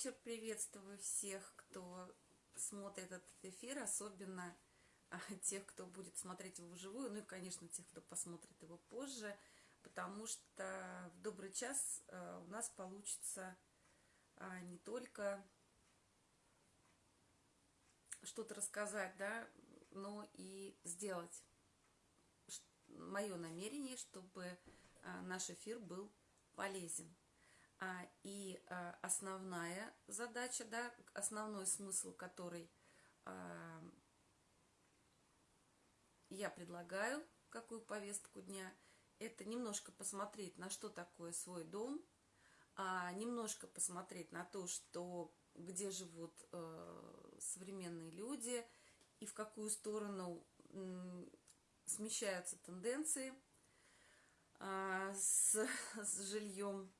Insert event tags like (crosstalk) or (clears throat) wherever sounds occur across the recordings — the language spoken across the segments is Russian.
вечер. Приветствую всех, кто смотрит этот эфир, особенно а, тех, кто будет смотреть его вживую, ну и, конечно, тех, кто посмотрит его позже, потому что в добрый час а, у нас получится а, не только что-то рассказать, да, но и сделать. Мое намерение, чтобы наш эфир был полезен. А, и а, основная задача, да, основной смысл, который а, я предлагаю, какую повестку дня, это немножко посмотреть, на что такое свой дом, немножко посмотреть на то, что где живут э, современные люди и в какую сторону смещаются тенденции с, (laughs) с жильем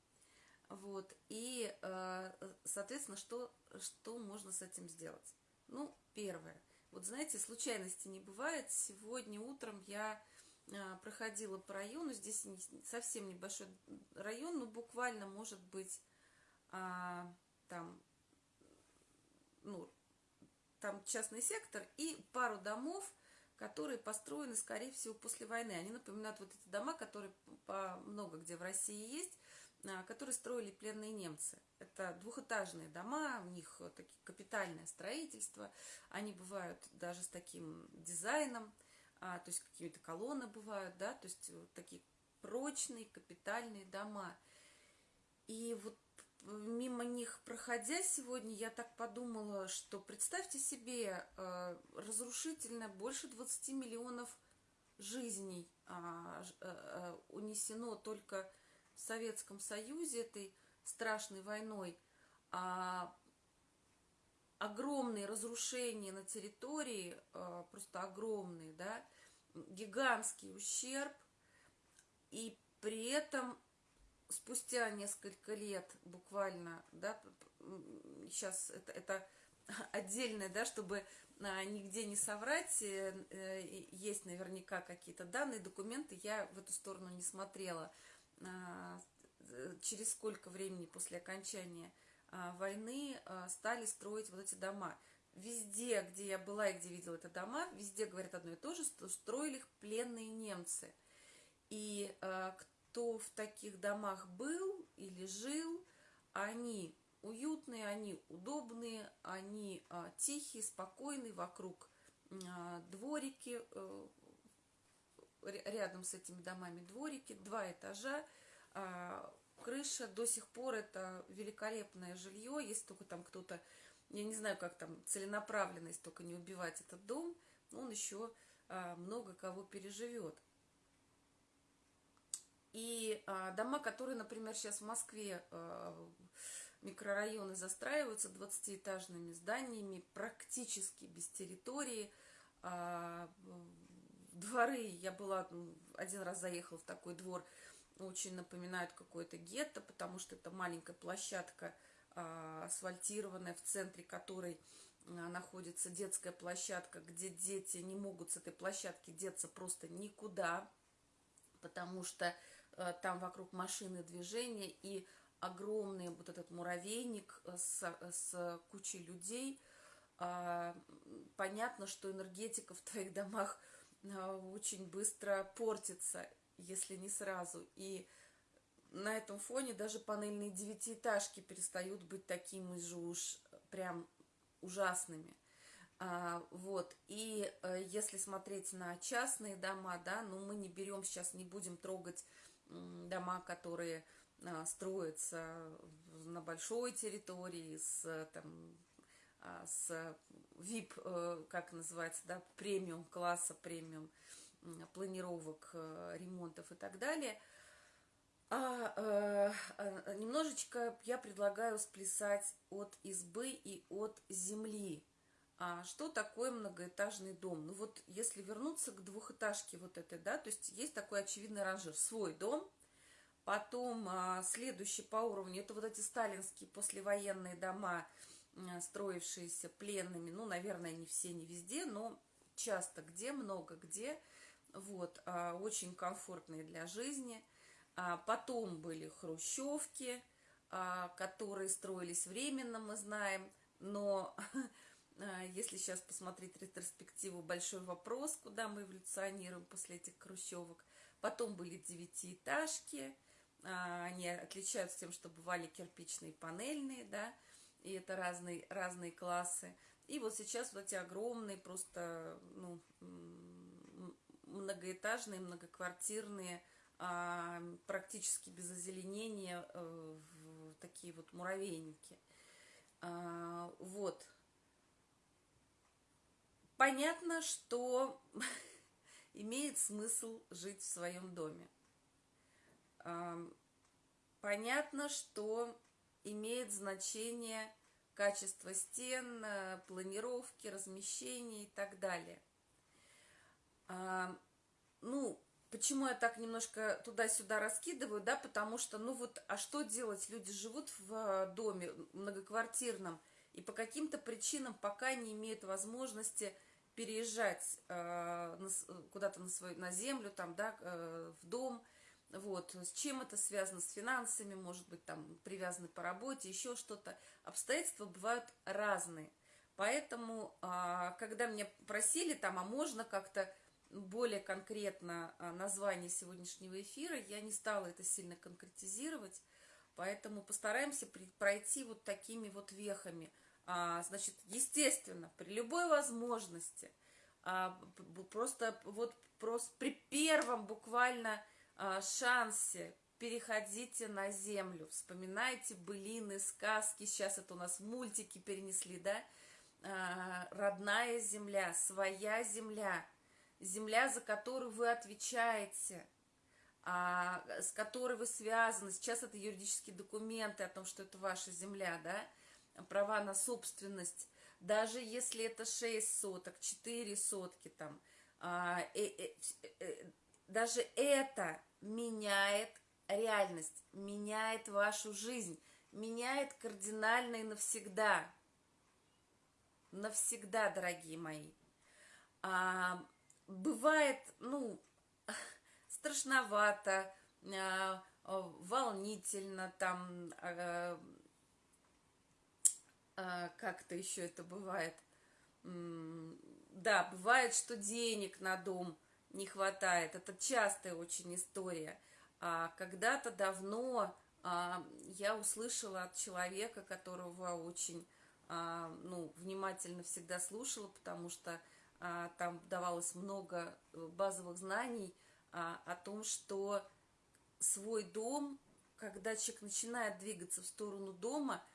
вот, и, э, соответственно, что, что можно с этим сделать? Ну, первое. Вот знаете, случайности не бывает. Сегодня утром я э, проходила по району, здесь совсем небольшой район, но буквально, может быть, а, там, ну, там частный сектор и пару домов, которые построены, скорее всего, после войны. Они напоминают вот эти дома, которые по много где в России есть, которые строили пленные немцы. Это двухэтажные дома, у них такие капитальное строительство, они бывают даже с таким дизайном, а, то есть какие-то колонны бывают, да, то есть такие прочные капитальные дома. И вот мимо них проходя сегодня, я так подумала, что представьте себе, э, разрушительно больше 20 миллионов жизней а, э, э, унесено только в Советском Союзе этой страшной войной, а огромные разрушения на территории, а, просто огромные, да, гигантский ущерб, и при этом спустя несколько лет буквально, да, сейчас это, это (laughs) отдельное, да, чтобы а, нигде не соврать, э, э, есть наверняка какие-то данные, документы, я в эту сторону не смотрела – через сколько времени после окончания а, войны а, стали строить вот эти дома. Везде, где я была и где видела это дома, везде говорят одно и то же, что строили их пленные немцы. И кто в таких домах был или жил, они уютные, они удобные, они тихие, спокойные, вокруг дворики, э, рядом с этими домами дворики, два этажа, а, крыша до сих пор это великолепное жилье, если только там кто-то, я не знаю, как там целенаправленность, только не убивать этот дом, он еще а, много кого переживет. И а, дома, которые, например, сейчас в Москве микрорайоны застраиваются 20-этажными зданиями, практически без территории, дворы, я была, один раз заехала в такой двор, очень напоминают какое-то гетто, потому что это маленькая площадка а, асфальтированная, в центре которой а, находится детская площадка, где дети не могут с этой площадки деться просто никуда, потому что а, там вокруг машины движения и огромный вот этот муравейник с, с кучей людей. Понятно, что энергетика в твоих домах а, очень быстро портится, если не сразу. И на этом фоне даже панельные девятиэтажки перестают быть такими же уж прям ужасными. А, вот, и а, если смотреть на частные дома, да, ну мы не берем сейчас, не будем трогать дома, которые а, строятся на большой территории с там а, с VIP, э, как называется, да, премиум класса, премиум планировок, э, ремонтов и так далее. А, э, а немножечко я предлагаю сплясать от избы и от земли. А что такое многоэтажный дом? Ну вот если вернуться к двухэтажке вот этой, да, то есть есть такой очевидный ранжир. Свой дом, потом а, следующий по уровню, это вот эти сталинские послевоенные дома, Э, строившиеся пленными, ну, наверное, не все, не везде, но часто где, много где, вот, а, очень комфортные для жизни. А потом были хрущевки, а, которые строились временно, мы знаем, но (laughs) если сейчас посмотреть ретроспективу, большой вопрос, куда мы эволюционируем после этих хрущевок. Потом были девятиэтажки, они отличаются тем, что бывали кирпичные, панельные, да, и это разные, разные классы. И вот сейчас вот эти огромные просто, ну, многоэтажные, многоквартирные, а, практически без озеленения, э, такие вот муравейники. А, вот. Понятно, что (laughs) имеет смысл жить в своем доме. Понятно, что имеет значение качество стен, э, планировки, размещения и так далее. Ну, почему я так немножко туда-сюда раскидываю, да, потому что, ну вот, а что делать? Люди живут в э, доме многоквартирном и по каким-то причинам пока не имеют возможности переезжать э, куда-то на свою, на землю, там, да, э, в дом, вот, с чем это связано, с финансами, может быть, там, привязаны по работе, еще что-то. Обстоятельства бывают разные. Поэтому, э, когда меня просили, там, а можно как-то более конкретно э, название сегодняшнего эфира, я не стала это сильно конкретизировать, поэтому постараемся пройти вот такими вот вехами – а, значит, естественно, при любой возможности, а, просто вот просто при первом буквально а, шансе переходите на землю, вспоминайте былины, сказки, сейчас это у нас мультики перенесли, да, а, родная земля, своя земля, земля, за которую вы отвечаете, а, с которой вы связаны, сейчас это юридические документы о том, что это ваша земля, да, права на собственность, даже если это 6 соток, 4 сотки там, а, э, э, э, даже это меняет реальность, меняет вашу жизнь, меняет кардинально и навсегда. Навсегда, дорогие мои. А, бывает, ну, (laughs) страшновато, а, волнительно, там, а, а, как-то еще это бывает. Да, бывает, что денег на дом не хватает. Это частая очень история. А когда-то давно а, я услышала от человека, которого очень а, ну, внимательно всегда слушала, потому что а, там давалось много э, базовых знаний а, о том, что свой дом, когда человек начинает двигаться в сторону дома –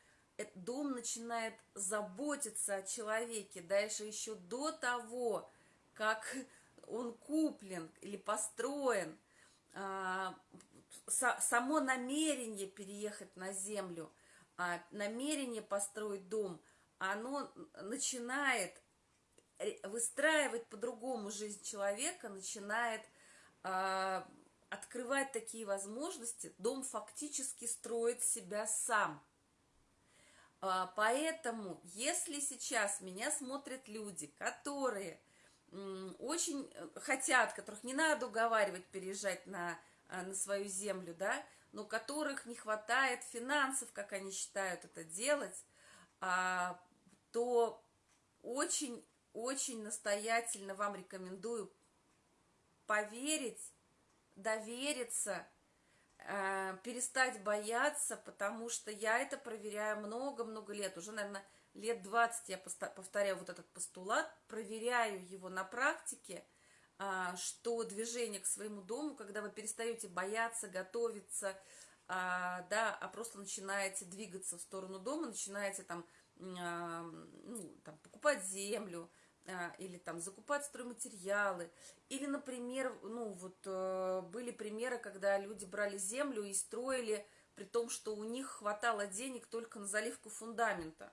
дом начинает заботиться о человеке дальше еще до того, как он куплен или построен. А, само намерение переехать на землю, а, намерение построить дом, оно начинает выстраивать по-другому жизнь человека, начинает а, открывать такие возможности, дом фактически строит себя сам – поэтому, если сейчас меня смотрят люди, которые очень э, хотят, которых не надо уговаривать переезжать на, а, на свою землю, да, но которых не хватает финансов, как они считают это делать, а, то очень-очень настоятельно вам рекомендую поверить, довериться э, перестать бояться, потому что я это проверяю много-много лет, уже, наверное, лет 20 я повторяю вот этот постулат, проверяю его на практике, э, что движение к своему дому, когда вы перестаете бояться, готовиться, э, да, а просто начинаете двигаться в сторону дома, начинаете там, э, ну, там покупать землю, а, или там закупать стройматериалы, или, например, ну вот э, были примеры, когда люди брали землю и строили, при том, что у них хватало денег только на заливку фундамента.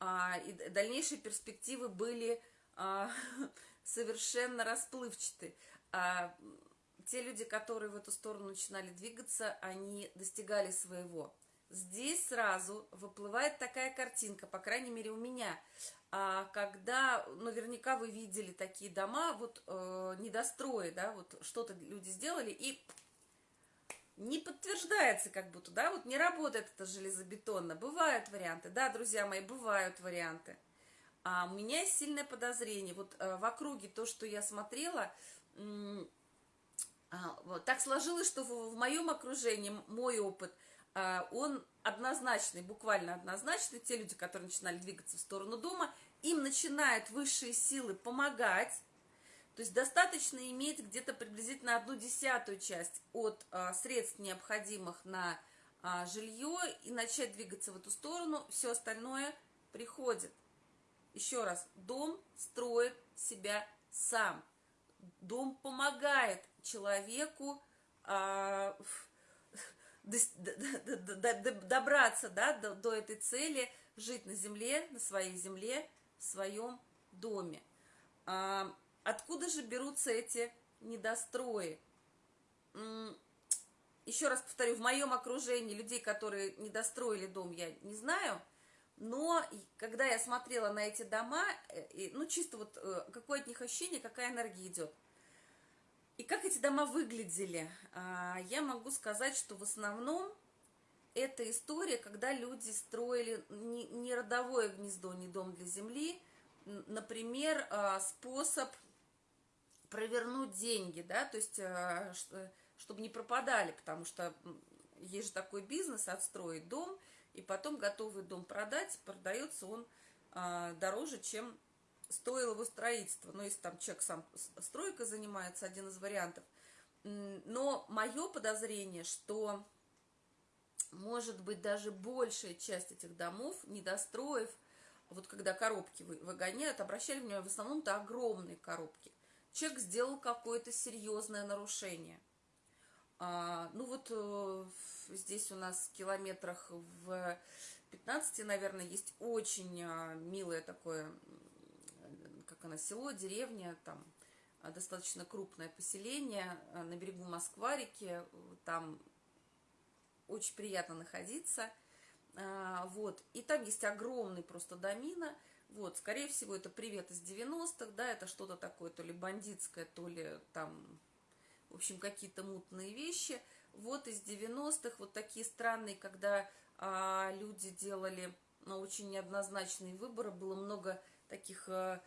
А, и дальнейшие перспективы были а, (laughs) совершенно расплывчаты. А, те люди, которые в эту сторону начинали двигаться, они достигали своего. Здесь сразу выплывает такая картинка, по крайней мере у меня – а когда наверняка вы видели такие дома, вот э, недострои, да, вот что-то люди сделали и не подтверждается как будто, да, вот не работает это железобетонно. Бывают варианты, да, друзья мои, бывают варианты. А у меня есть сильное подозрение. Вот э, в округе то, что я смотрела, э, вот, так сложилось, что в, моем окружении мой опыт, э, он однозначный, буквально однозначный. Те люди, которые начинали двигаться в сторону дома, им начинают высшие силы помогать, то есть достаточно иметь где-то приблизительно одну десятую часть от а, средств, необходимых на а, жилье, и начать двигаться в эту сторону, все остальное приходит. Еще раз, дом строит себя сам. Дом помогает человеку а, (laughs) добраться да, до, до этой цели, жить на земле, на своей земле, в своем доме. А, Откуда же берутся эти недострои? Еще раз повторю, в моем окружении людей, которые недостроили дом, я не знаю. Но когда я смотрела на эти дома, э, ну чисто вот э, какое от них ощущение, какая энергия идет. И как эти дома выглядели, а, я могу сказать, что в основном это история, когда люди строили не родовое гнездо, не дом для земли, например, а, способ провернуть деньги, да, то есть, э, чтобы не пропадали, потому что есть же такой бизнес, отстроить дом, и потом готовый дом продать, продается он а, дороже, чем стоило его строительство. Но если там человек сам стройкой занимается, один из вариантов. Но мое подозрение, что может быть даже большая часть этих домов, недостроев, вот когда коробки выгоняют, обращали внимание, в основном это огромные коробки человек сделал какое-то серьезное нарушение. А, ну вот э, здесь у нас в километрах в 15, наверное, есть очень а, милое такое, как оно, село, деревня, там а, достаточно крупное поселение а, на берегу Москва-реки, там очень приятно находиться, а, вот, и там есть огромный просто домина, вот, скорее всего, это привет из 90-х, да, это что-то такое, то ли бандитское, то ли там, в общем, какие-то мутные вещи. Вот из 90-х вот такие странные, когда а, люди делали ну, очень неоднозначные выборы, было много таких, а,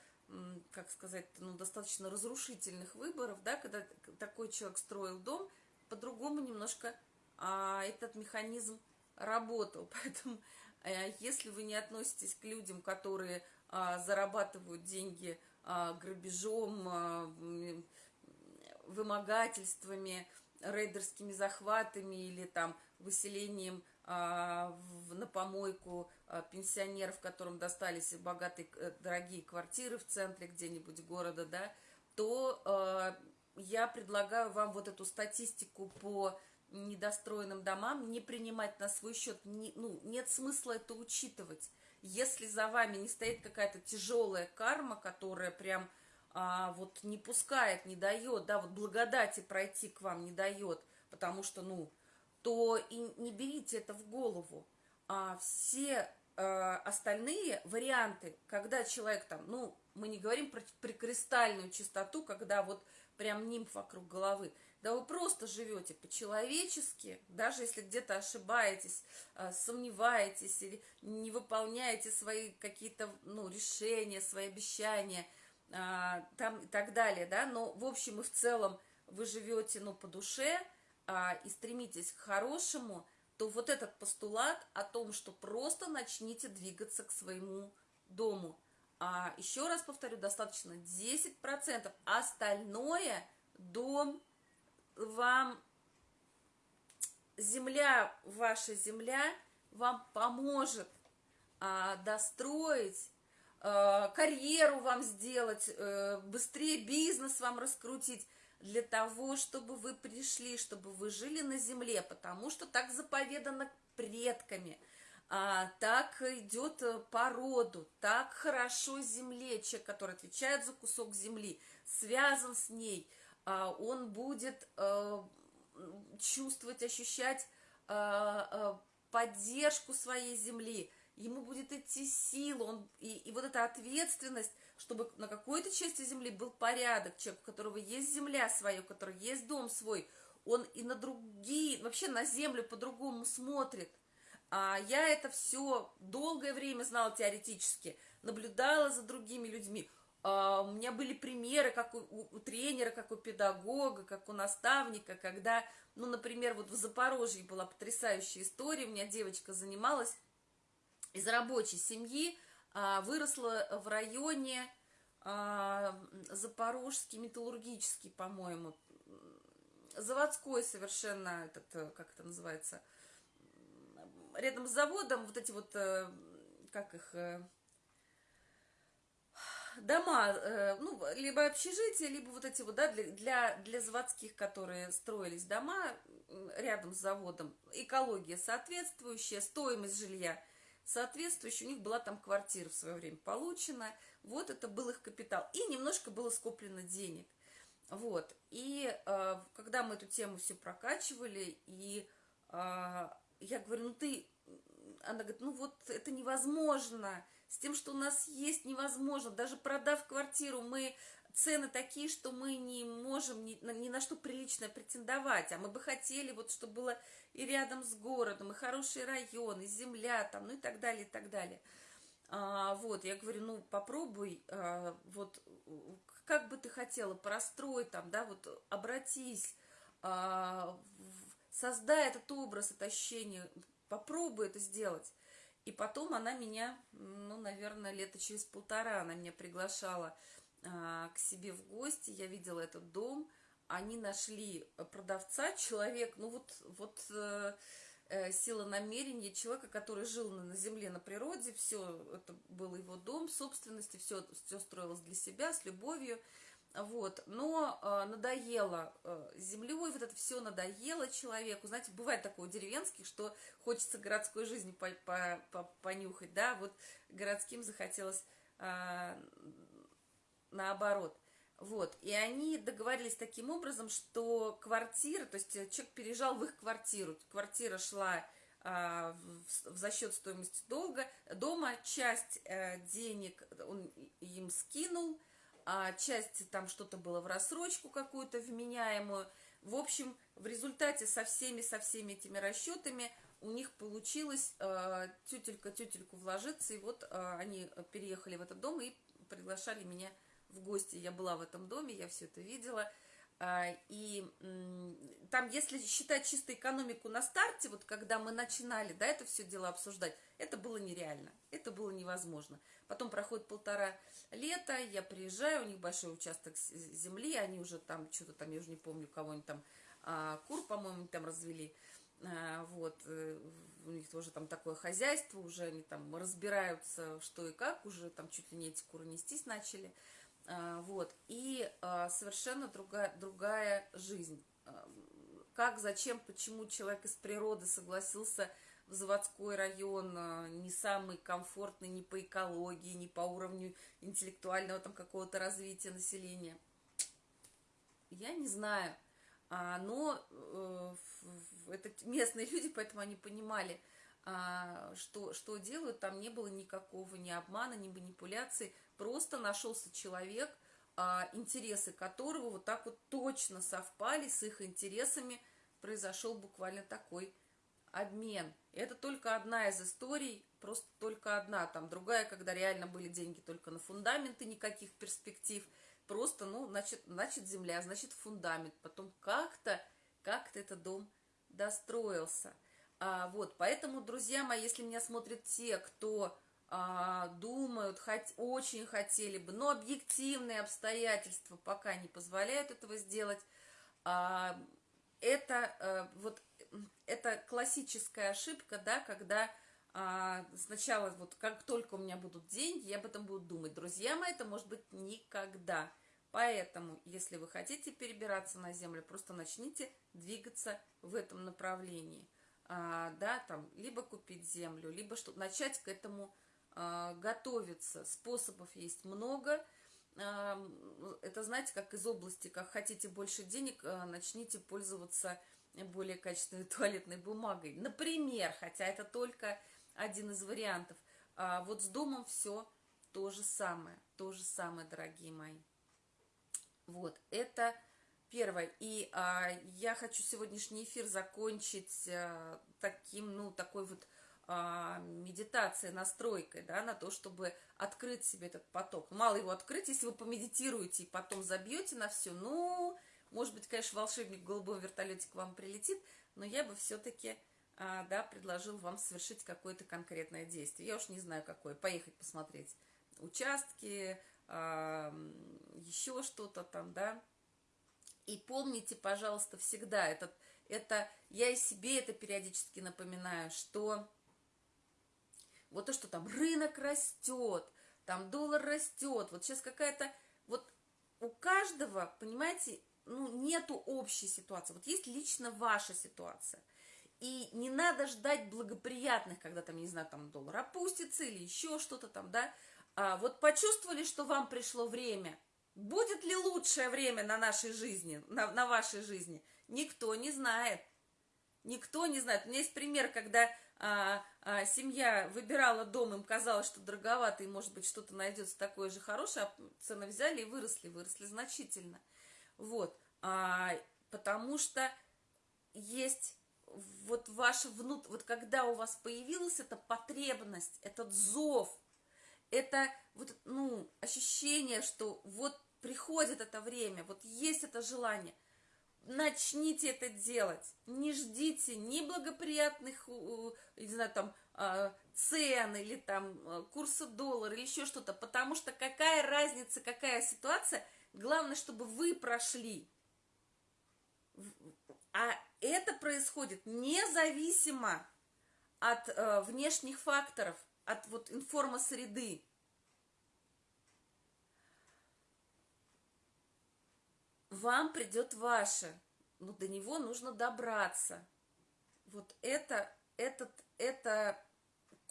как сказать, ну, достаточно разрушительных выборов, да, когда такой человек строил дом, по-другому немножко а, этот механизм работал. (laughs) Поэтому, а, если вы не относитесь к людям, которые зарабатывают деньги а, грабежом, а, вымогательствами, рейдерскими захватами или там выселением на помойку пенсионеров, которым достались богатые, э, дорогие квартиры в центре где-нибудь города, да, то я предлагаю вам вот эту статистику по недостроенным домам не принимать на свой счет. Не, ну, нет смысла это учитывать если за вами не стоит какая-то тяжелая карма, которая прям а, вот не пускает, не дает, да, вот благодати пройти к вам не дает, потому что, ну, то и не берите это в голову. А все а, остальные варианты, когда человек там, ну, мы не говорим про прикристальную чистоту, когда вот прям нимф вокруг головы, да вы просто живете по-человечески, даже если где-то ошибаетесь, а, сомневаетесь или не выполняете свои какие-то ну, решения, свои обещания а, там и так далее, да, но в общем и в целом вы живете ну, по душе а, и стремитесь к хорошему, то вот этот постулат о том, что просто начните двигаться к своему дому. А еще раз повторю, достаточно 10%, остальное дом вам земля, ваша земля вам поможет а, достроить, а, карьеру вам сделать, а, быстрее бизнес вам раскрутить, для того, чтобы вы пришли, чтобы вы жили на земле, потому что так заповедано предками, а, так идет по роду, так хорошо земле, человек, который отвечает за кусок земли, связан с ней – он будет э, чувствовать, ощущать э, э, поддержку своей земли, ему будет идти сила, он, и, и вот эта ответственность, чтобы на какой-то части земли был порядок, человек, у которого есть земля своя, у которого есть дом свой, он и на другие, вообще на землю по-другому смотрит. А я это все долгое время знала теоретически, наблюдала за другими людьми. А, у меня были примеры, как у, у тренера, как у педагога, как у наставника, когда, ну, например, вот в Запорожье была потрясающая история, у меня девочка занималась из рабочей семьи, а, выросла в районе а, Запорожский, металлургический, по-моему, заводской совершенно, этот, э, как это называется, рядом с заводом, вот эти вот, э, как их, э, дома, ну, либо общежития, либо вот эти вот, да, для, для, для заводских, которые строились дома рядом с заводом, экология соответствующая, стоимость жилья соответствующая, у них была там квартира в свое время получена, вот это был их капитал, и немножко было скоплено денег. Вот, и э, когда мы эту тему все прокачивали, и э, я говорю, ну ты, она говорит, ну вот это невозможно, с тем, что у нас есть, невозможно, даже продав квартиру, мы цены такие, что мы не можем ни, ни на что приличное претендовать, а мы бы хотели, вот, чтобы было и рядом с городом, и хороший район, и земля там, ну и так далее, и так далее. А, вот, я говорю, ну попробуй, а, вот как бы ты хотела, прострой там, да, вот обратись, а, создай этот образ, это ощущение, попробуй это сделать. И потом она меня, ну, наверное, лето через полтора она меня приглашала а, к себе в гости, я видела этот дом, они нашли продавца, человек, ну вот, вот э, Э, сила намерения человека, который жил на, земле, на природе, все это был его дом, собственности, все, все строилось для себя, с любовью, вот, но э, надоело э, землей, вот это все надоело человеку, знаете, бывает такое у деревенских, что хочется городской жизни по, по, по, понюхать, да, вот городским захотелось э, наоборот – вот, и они договорились таким образом, что квартира, то есть э, человек переезжал в их квартиру, квартира шла а, в, за счет стоимости долга, дома часть а, денег он им скинул, а часть там что-то было в рассрочку какую-то вменяемую. В общем, в результате со всеми, со всеми этими расчетами у них получилось э, тютелька тютельку вложиться, и вот э, они переехали в этот дом и приглашали меня в гости, я была в этом доме, я все это видела. А, и там, если считать чисто экономику на старте, вот когда мы начинали, да, это все дело обсуждать, это было нереально, это было невозможно. Потом проходит полтора лета, я приезжаю, у них большой участок земли, они уже там, что-то там, я уже не помню, там, а, кур, по-моему, там развели, а, вот, э, у них тоже там такое хозяйство, уже они там разбираются, что и как, уже там чуть ли не эти куры нестись начали, вот, и а, совершенно другая, другая жизнь. А, как, зачем, почему человек из природы согласился в заводской район, не самый комфортный ни по экологии, ни по уровню интеллектуального там какого-то развития населения. Я не знаю, но э, это местные (laughs) люди, поэтому они понимали, что, что делают, там не было никакого ни обмана, ни манипуляции, Просто нашелся человек, а, интересы которого вот так вот точно совпали с их интересами. Произошел буквально такой обмен. Это только одна из историй, просто только одна. Там другая, когда реально были деньги только на фундаменты, никаких перспектив. Просто, ну, значит, значит земля, значит фундамент. Потом как-то, как-то этот дом достроился. А, вот, поэтому, друзья мои, если меня смотрят те, кто а, думают, хот, очень хотели бы, но объективные обстоятельства пока не позволяют этого сделать. А, это а, вот это классическая ошибка, да, когда а, сначала вот как только у меня будут деньги, я об этом буду думать. Друзья мои, это может быть никогда. Поэтому, если вы хотите перебираться на землю, просто начните двигаться в этом направлении. А, да, там, либо купить землю, либо что начать к этому готовиться. Способов есть много. А, это, знаете, как из области, как хотите больше денег, а, начните пользоваться более качественной (laughs) туалетной бумагой. Например, хотя это только один из вариантов. Вот с домом все то же самое, то же самое, дорогие мои. Вот, это первое. И а, я хочу сегодняшний эфир закончить а, таким, ну, такой вот а, медитацией, настройкой, да, на то, чтобы открыть себе этот поток. Мало его открыть, если вы помедитируете и потом забьете на все, ну, может быть, конечно, волшебник в голубом вертолете к вам прилетит, но я бы все-таки, а, да, предложил вам совершить какое-то конкретное действие. Я уж не знаю, какое. Поехать посмотреть участки, а, еще что-то там, да. И помните, пожалуйста, всегда, этот, это, я и себе это периодически напоминаю, что вот то, что там рынок растет, там доллар растет, вот сейчас какая-то, вот у каждого, понимаете, ну, нету общей ситуации. Вот есть лично ваша ситуация. И не надо ждать благоприятных, когда там, не знаю, там доллар опустится или еще что-то там, да. А вот почувствовали, что вам пришло время. Будет ли лучшее время на нашей жизни, на, на вашей жизни? Никто не знает. Никто не знает. У меня есть пример, когда а, а, семья выбирала дом, им казалось, что дороговато, и, может быть, что-то найдется такое же хорошее, а цены взяли и выросли, выросли значительно. Вот, а, потому что есть вот ваше внут, вот когда у вас появилась эта потребность, этот зов, это вот, ну, ощущение, что вот приходит это время, вот есть это желание, начните это делать, не ждите ни благоприятных, не знаю, там, а, цен или там курса доллара или еще что-то, потому что какая разница, какая ситуация – Главное, чтобы вы прошли. А это происходит независимо от э, внешних факторов, от вот информосреды. Вам придет ваше, но до него нужно добраться. Вот это, этот, это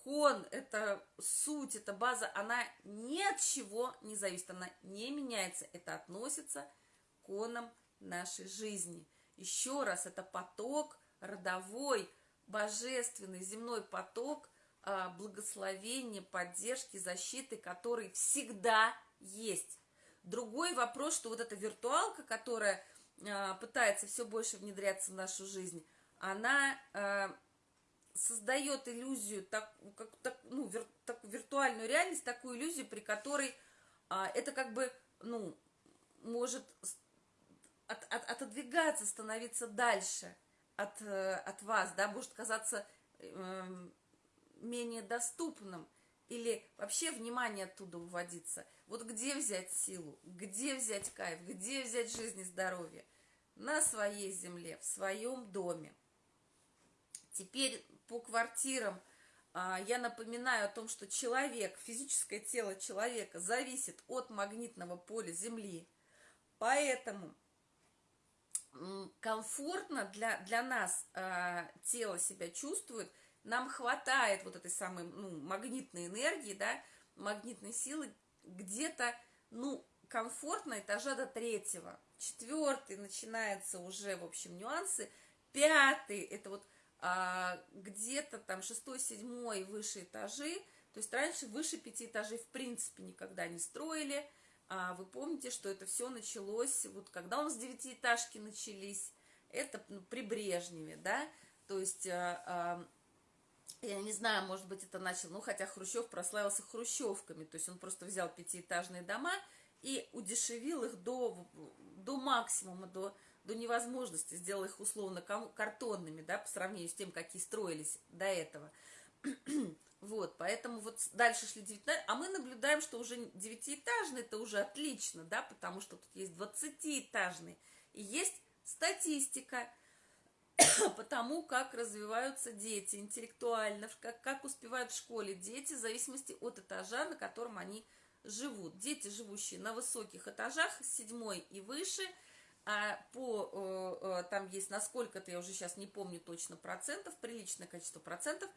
кон, это суть, это база, она ни от чего не зависит, она не меняется. Это относится к конам нашей жизни. Еще раз, это поток родовой, божественный, земной поток а, благословения, поддержки, защиты, который всегда есть. Другой вопрос, что вот эта виртуалка, которая а, пытается все больше внедряться в нашу жизнь, она а, создает иллюзию, так, как, так, ну, вир, так, виртуальную реальность, такую иллюзию, при которой а, это как бы, ну, может от, от, отодвигаться, становиться дальше от, э, от вас, да, может казаться э, менее доступным, или вообще внимание оттуда уводиться. Вот где взять силу, где взять кайф, где взять жизнь и здоровье? На своей земле, в своем доме. Теперь по квартирам а, я напоминаю о том, что человек, физическое тело человека зависит от магнитного поля Земли. Поэтому комфортно для, для нас э, тело себя чувствует, нам хватает вот этой самой ну, магнитной энергии, да, магнитной силы где-то, ну, комфортно этажа до третьего. Четвертый начинается уже, в общем, нюансы. Пятый, это вот а, где-то там шестой, седьмой выше этажи, то есть раньше выше пяти этажей в принципе никогда не строили, а вы помните, что это все началось, вот когда у нас девятиэтажки начались, это ну, при Брежневе, да, то есть, а, а, я не знаю, может быть, это начал, ну, хотя Хрущев прославился хрущевками, то есть он просто взял пятиэтажные дома и удешевил их до, до максимума, до до невозможности, сделал их условно картонными, да, по сравнению с тем, какие строились до этого. (clears throat) вот, поэтому вот дальше шли 19, а мы наблюдаем, что уже девятиэтажный, это уже отлично, да, потому что тут есть двадцатиэтажный, и есть статистика (coughs) по тому, как развиваются дети интеллектуально, как, как успевают в школе дети, в зависимости от этажа, на котором они живут. Дети, живущие на высоких этажах, седьмой и выше – а по, э, э, там есть насколько-то, я уже сейчас не помню точно процентов, приличное количество процентов,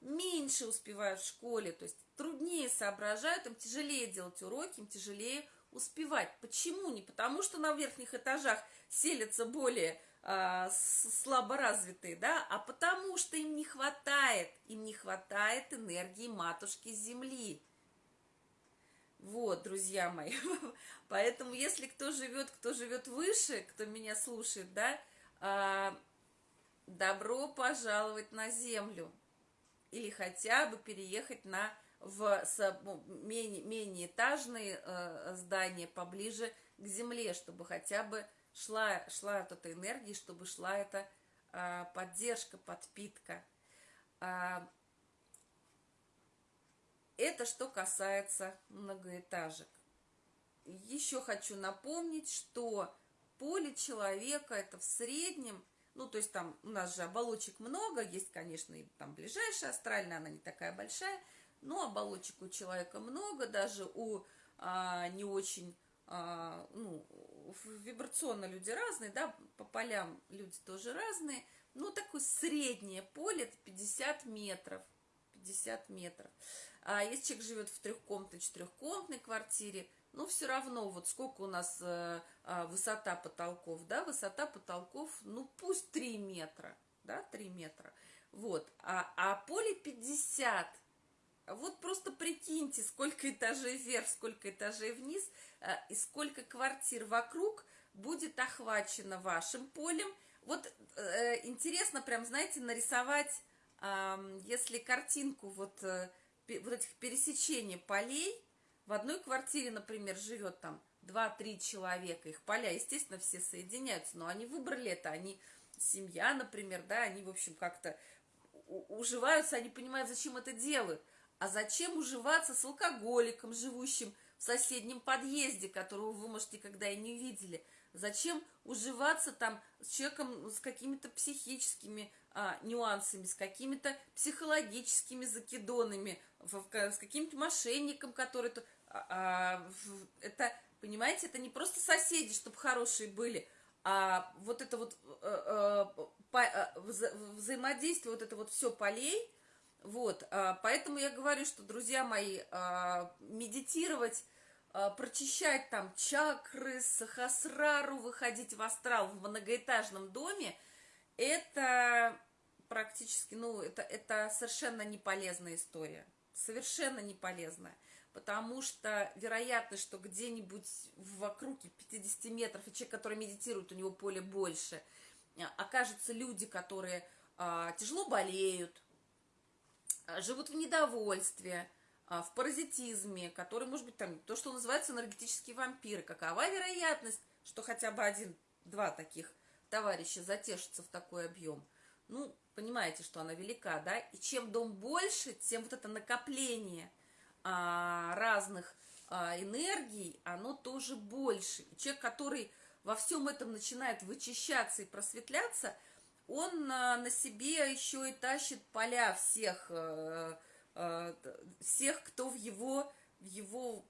меньше успевают в школе, то есть труднее соображают, им тяжелее делать уроки, им тяжелее успевать. Почему? Не потому, что на верхних этажах селятся более э, слаборазвитые, да, а потому что им не хватает, им не хватает энергии матушки Земли. Вот, друзья мои. (laughs) Поэтому, если кто живет, кто живет выше, кто меня слушает, да, а, добро пожаловать на землю. Или хотя бы переехать на в ну, менее, менее этажные э, здания поближе к земле, чтобы хотя бы шла, шла эта энергия, чтобы шла эта э, поддержка, подпитка. А, это что касается многоэтажек. Еще хочу напомнить, что поле человека это в среднем, ну то есть там у нас же оболочек много, есть, конечно, и там ближайшая астральная, она не такая большая, но оболочек у человека много, даже у а, не очень, а, ну, вибрационно люди разные, да, по полям люди тоже разные, ну такое среднее поле это 50 метров, 50 метров. А если человек живет в трехкомнатной, четырехкомнатной квартире, ну, все равно, вот сколько у нас э, э, высота потолков, да, высота потолков, ну, пусть 3 метра, да, 3 метра, вот, а, а поле 50, вот просто прикиньте, сколько этажей вверх, сколько этажей вниз, э, и сколько квартир вокруг будет охвачено вашим полем. Вот э, интересно прям, знаете, нарисовать, если картинку вот... Э, вот этих пересечений полей, в одной квартире, например, живет там 2-3 человека, их поля, естественно, все соединяются, но они выбрали это, они семья, например, да, они, в общем, как-то уживаются, они понимают, зачем это делают. А зачем уживаться с алкоголиком, живущим в соседнем подъезде, которого вы, может, никогда и не видели? Зачем уживаться там с человеком с какими-то психическими а, нюансами, с какими-то психологическими закидонами, с каким-то мошенником, который... -то, а, а, это, понимаете, это не просто соседи, чтобы хорошие были, а вот это вот а, а, вза взаимодействие, вот это вот все полей, вот, а, поэтому я говорю, что, друзья мои, а, медитировать, а, прочищать там чакры, сахасрару, выходить в астрал в многоэтажном доме, это практически, ну, это, это совершенно не полезная история совершенно не полезная, потому что вероятность, что где-нибудь в округе 50 метров, и человек, который медитирует, у него поле больше, окажутся люди, которые а, тяжело болеют, живут в недовольстве, а, в паразитизме, который, может быть, там, то, что называется энергетические вампиры. Какова вероятность, что хотя бы один-два таких товарища затешатся в такой объем? Ну, понимаете, что она велика, да? И чем дом больше, тем вот это накопление а, разных а, энергий, оно тоже больше. И человек, который во всем этом начинает вычищаться и просветляться, он а, на себе еще и тащит поля всех, а, а, всех, кто в его, в его,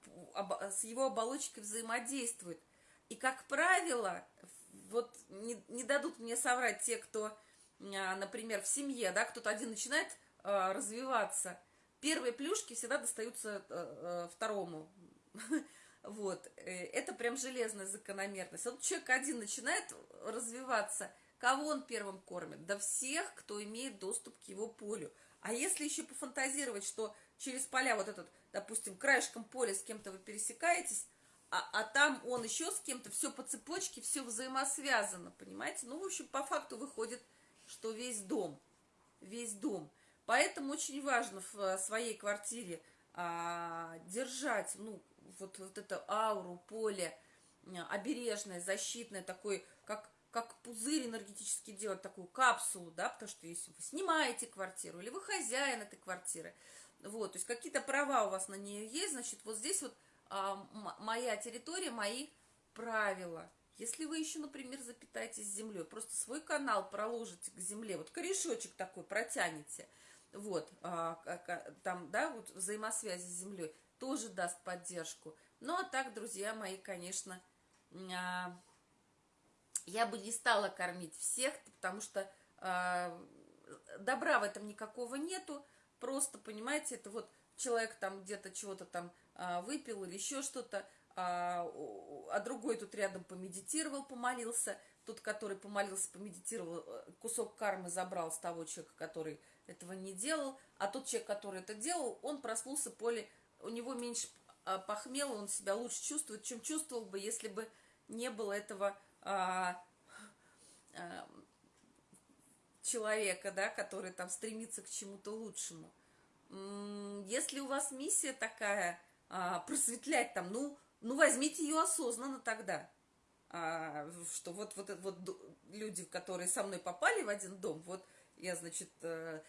с его оболочкой взаимодействует. И, как правило, вот не, не дадут мне соврать те, кто а, например, в семье, да, кто-то один начинает э, развиваться, первые плюшки всегда достаются э, второму. (laughs) Вот, это прям железная закономерность. Вот человек один начинает развиваться, кого он первым кормит? Да всех, кто имеет доступ к его полю. А если еще пофантазировать, что через поля вот этот, допустим, краешком поля с кем-то вы пересекаетесь, а, а там он еще с кем-то, все по цепочке, все взаимосвязано, понимаете? Ну, в общем, по факту выходит что весь дом, весь дом. Поэтому очень важно в э, своей квартире а, держать, ну, вот, вот это ауру, поле, обережное, защитное, такой, как, пузырь энергетически делать, такую капсулу, да, потому что если вы снимаете квартиру, или вы хозяин этой квартиры, вот, то есть какие-то права у вас на нее есть, значит, вот здесь вот а, моя территория, мои правила – если вы еще, например, запитаетесь землей, просто свой канал проложите к земле, вот корешочек такой протянете, вот, а, там, да, вот взаимосвязи с землей, тоже даст поддержку. Ну, а так, друзья мои, конечно, а, я бы не стала кормить всех, потому что а, добра в этом никакого нету, просто, понимаете, это вот человек там где-то чего-то там а, выпил или еще что-то, а, а другой тут рядом помедитировал, помолился, тот, который помолился, помедитировал, э, кусок кармы забрал с того человека, который этого не делал, а тот человек, который это делал, он проснулся поле, у него меньше а, похмела, он себя лучше чувствует, чем чувствовал бы, если бы не было этого человека, да, который там стремится к чему-то лучшему. Если у вас миссия такая, а, просветлять там, ну, ну возьмите ее осознанно тогда. А, что вот, вот, вот люди, которые со мной попали в один дом, вот я, значит, э,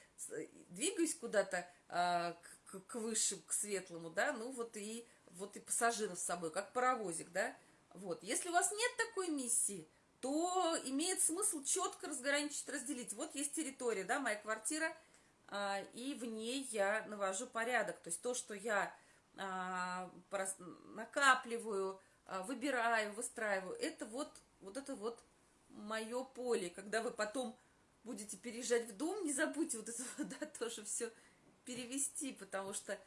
двигаюсь куда-то а, к, к высшему, к светлому, да, ну вот и, вот и пассажиров с собой, как паровозик, да, вот. Если у вас нет такой миссии, то имеет смысл четко разграничить, разделить. Вот есть территория, да, моя квартира, а, и в ней я навожу порядок. То есть то, что я а, накапливаю, а, выбираю, выстраиваю, это вот, вот это вот мое поле. Когда вы потом будете переезжать в дом, не забудьте вот это (laughs) да, тоже все перевести, потому что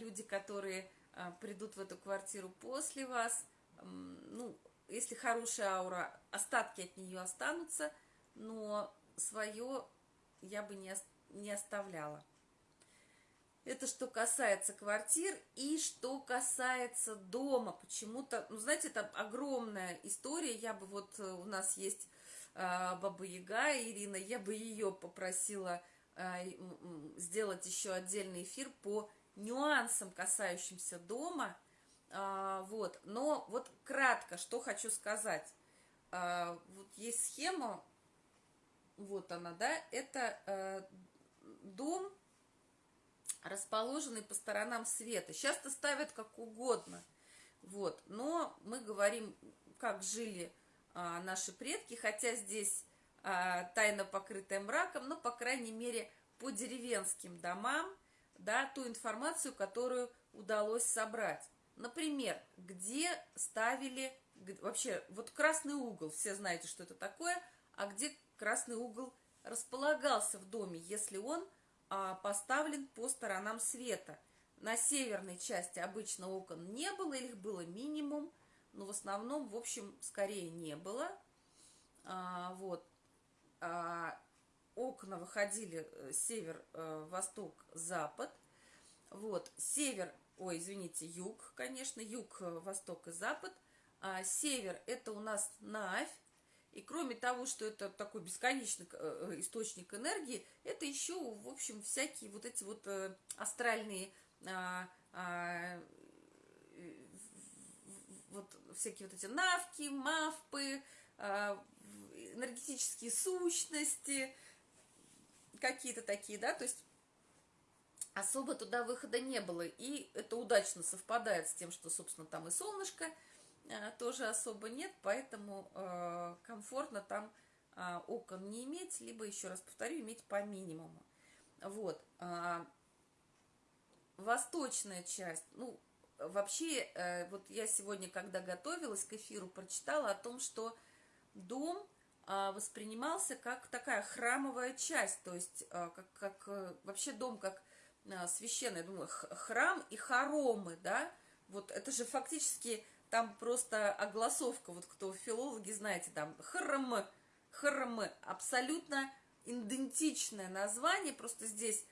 люди, которые придут в эту квартиру после вас, ну, если хорошая аура, остатки от нее останутся, но свое я бы не, не оставляла. Это что касается квартир и что касается дома. Почему-то, ну, знаете, это огромная история. Я бы вот, э, у нас есть э, Баба Яга Ирина, я бы ее попросила э, сделать еще отдельный эфир по нюансам, касающимся дома. А, вот, но вот кратко, что хочу сказать. А, вот есть схема, вот она, да, это э, дом, расположенный по сторонам света. Часто ставят как угодно, вот, но мы говорим, как жили а, наши предки, хотя здесь тайна покрытая мраком, но, по крайней мере, по деревенским домам, да, ту информацию, которую удалось собрать. Например, где ставили, вообще, вот красный угол, все знаете, что это такое, а где красный угол располагался в доме, если он а, поставлен по сторонам света. На северной части обычно окон не было, или их было минимум, но в основном, в общем, скорее не было. А, вот. А, окна выходили э, север, э. Вот. Север ой, извините, юг, конечно, юг, э, восток и запад. А север – это у нас Навь. И кроме того, что это такой бесконечный э, э, источник энергии, это еще, в общем, всякие вот эти вот астральные а, а, вот всякие вот эти навки, мавпы, а, энергетические сущности, какие-то такие, да, то есть особо туда выхода не было. И это удачно совпадает с тем, что, собственно, там и солнышко э, тоже особо нет, поэтому э, комфортно там э, окон не иметь, либо, еще раз повторю, иметь по минимуму. Вот. Э, восточная часть, ну, вообще, э, вот я сегодня, когда готовилась к эфиру, прочитала о том, что дом воспринимался как такая храмовая часть, то есть как, как вообще дом как священный, я думаю, храм и хоромы, да, вот это же фактически там просто огласовка, вот кто филологи, знаете, там храм, храм, абсолютно идентичное название, просто здесь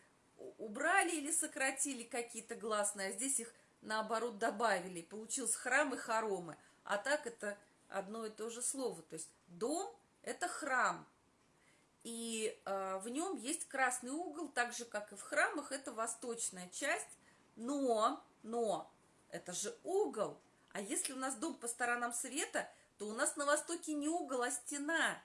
убрали или сократили какие-то гласные, а здесь их наоборот добавили, получился храм и хоромы, а так это одно и то же слово, то есть дом – это храм, и э, в нем есть красный угол, так же, как и в храмах, это восточная часть, но, но, это же угол, а если у нас дом по сторонам света, то у нас на востоке не угол, а стена.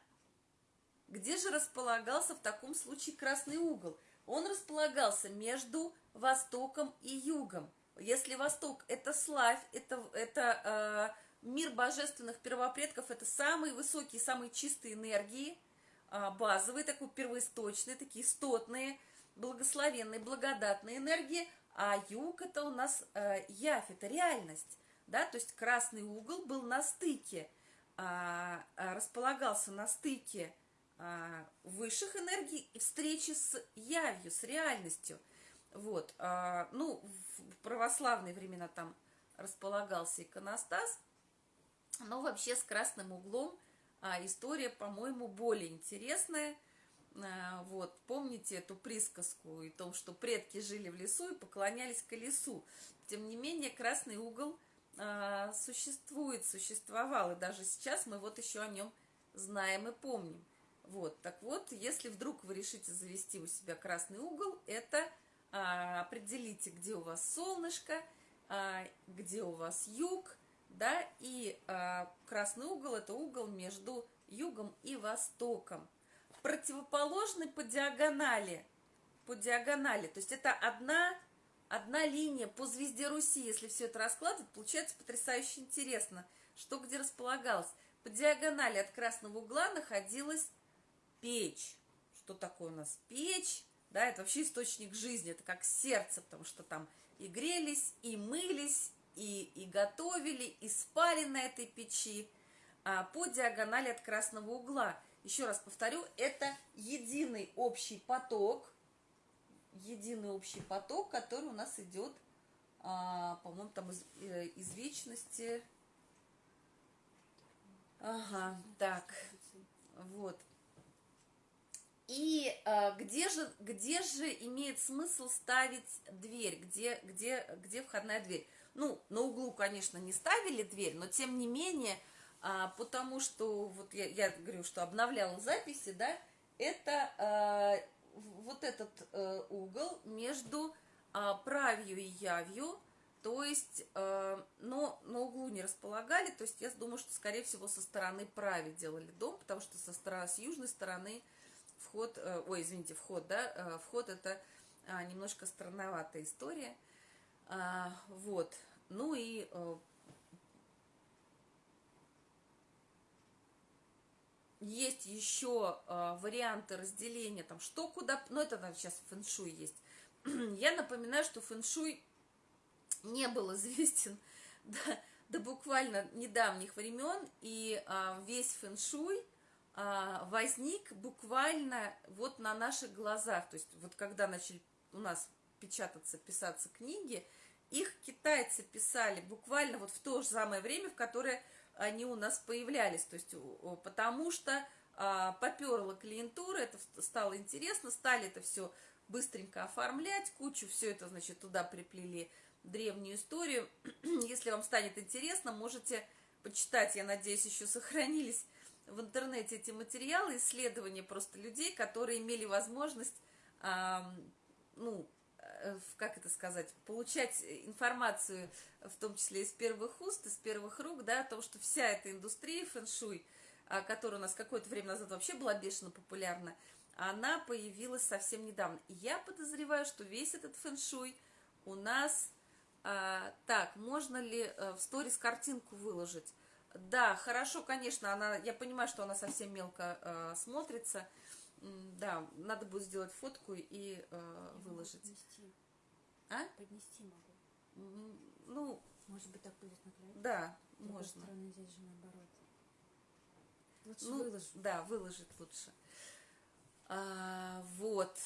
Где же располагался в таком случае красный угол? Он располагался между востоком и югом. Если восток – это славь, это, это э, мир божественных первопредков, это самые высокие, самые чистые энергии – базовые, такой первоисточные, такие стотные, благословенные, благодатные энергии, а юг это у нас э, явь, это реальность, да, то есть красный угол был на стыке, а, а, располагался на стыке а, высших энергий и встречи с явью, с реальностью, вот, а, ну, в православные времена там располагался иконостас, но вообще с красным углом а история, по-моему, более интересная. А, вот, помните эту присказку и том, что предки жили в лесу и поклонялись колесу. Тем не менее, красный угол а, существует, существовал, и даже сейчас мы вот еще о нем знаем и помним. Вот, так вот, если вдруг вы решите завести у себя красный угол, это а, определите, где у вас солнышко, а, где у вас юг, да, и а, красный угол – это угол между югом и востоком противоположны по диагонали. По диагонали. То есть это одна, одна линия по звезде Руси. Если все это раскладывать, получается потрясающе интересно, что где располагалось. По диагонали от красного угла находилась печь. Что такое у нас печь? Да, это вообще источник жизни, это как сердце, потому что там и грелись, и мылись, и, и готовили, и спали на этой печи а, по диагонали от красного угла еще раз повторю, это единый общий поток, единый общий поток, который у нас идет, а, по-моему, там из, э, из вечности. Ага, так, вот. И а, где, же, где же имеет смысл ставить дверь, где, где, где входная дверь? Ну, на углу, конечно, не ставили дверь, но тем не менее а, потому что, вот я, я говорю, что обновляла записи, да, это а, вот этот а, угол между а, правью и явью, то есть, а, но на углу не располагали, то есть я думаю, что, скорее всего, со стороны прави делали дом, потому что со стороны, с южной стороны вход, а, ой, извините, вход, да, а, вход это а, немножко странноватая история, а, вот, ну и а, есть еще э, варианты разделения, там, что куда, ну, это там сейчас фэншуй есть. (clears throat) Я напоминаю, что фэншуй не был (laughs) известен до, до буквально недавних времен, и э, весь фэншуй э, возник буквально вот на наших глазах. То есть вот когда начали у нас печататься, писаться книги, их китайцы писали буквально вот в то же самое время, в которое они у нас появлялись, то есть потому что а, поперла клиентура, это стало интересно, стали это все быстренько оформлять, кучу все это, значит, туда приплели древнюю историю. (clears throat) Если вам станет интересно, можете почитать, я надеюсь, еще сохранились в интернете эти материалы, исследования просто людей, которые имели возможность, а, ну, как это сказать, получать информацию, в том числе из первых уст, из первых рук, да, о том, что вся эта индустрия фэншуй, а, которая у нас какое-то время назад вообще была бешено популярна, она появилась совсем недавно. Я подозреваю, что весь этот фэншуй у нас... А, так, можно ли а, в сторис картинку выложить? Да, хорошо, конечно, она, я понимаю, что она совсем мелко а, смотрится, да, надо будет сделать фотку и э, выложить. Поднести. А? Поднести могу. Ну, может быть, так будет на край? Да, С можно. стороны, здесь же наоборот. Лучше ну, выложу. Да, выложить лучше. А, вот.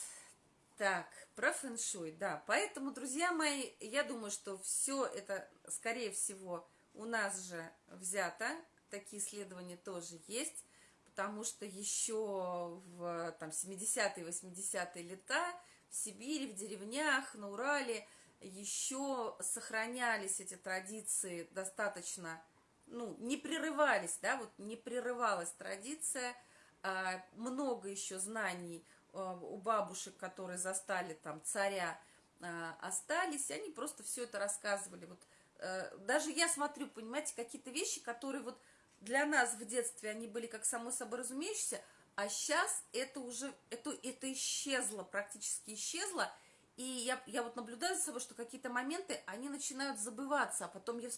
Так, про фэншуй, да. Поэтому, друзья мои, я думаю, что все это, скорее всего, у нас же взято. Такие исследования тоже есть потому что еще в там, 70-е, 80-е лета в Сибири, в деревнях, на Урале еще сохранялись эти традиции достаточно, ну, не прерывались, да, вот не прерывалась традиция, а, много еще знаний а, у бабушек, которые застали там царя, а, остались, и они просто все это рассказывали. Вот, а, даже я смотрю, понимаете, какие-то вещи, которые вот для нас в детстве они были как само собой разумеющиеся, а сейчас это уже, это, это исчезло, практически исчезло, и я, я вот наблюдаю за собой, что какие-то моменты, они начинают забываться, а потом я